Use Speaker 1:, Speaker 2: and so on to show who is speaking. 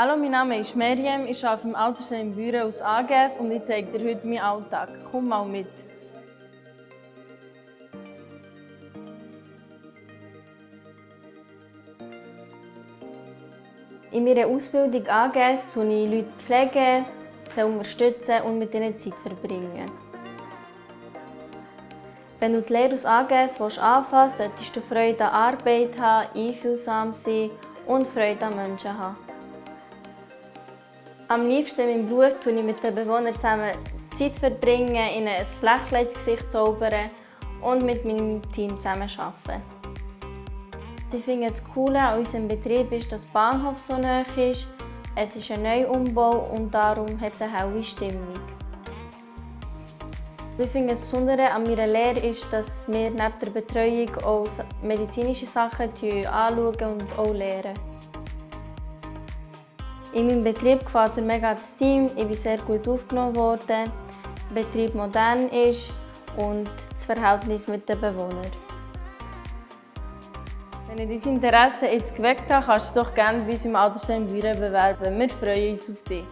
Speaker 1: Hallo, mein Name ist Meriem, ich arbeite im Altersheim Büren aus AGS und ich zeige dir heute meinen Alltag. Komm mal mit. In meiner Ausbildung AGS tue ich Leute pflegen, sie unterstützen und mit ihnen Zeit verbringen. Wenn du die Lehre aus AGS anfangen willst, solltest du Freude an Arbeit haben, einfühlsam sein und Freude an Menschen haben. Am liebsten in meinem Beruf tue ich mit den Bewohnern zusammen Zeit verbringen, ihnen ein Lächeln ins Gesicht zaubern und mit meinem Team zusammen arbeiten. Ich finde das Coole an unserem Betrieb ist, dass der Bahnhof so nah ist. Es ist ein Neuumbau und darum hat es eine helle Stimmung. Ich finde das Besondere an meiner Lehre ist, dass wir neben der Betreuung auch medizinische Sachen anschauen und auch lernen. In meinem Betrieb gefällt mir mega das Team, ich bin sehr gut aufgenommen worden, der Betrieb modern ist und das Verhältnis mit den Bewohnern. Wenn ich dein Interesse jetzt geweckt habe, kannst du doch gerne bei uns im Altersheim Büren bewerben. Wir freuen uns auf dich.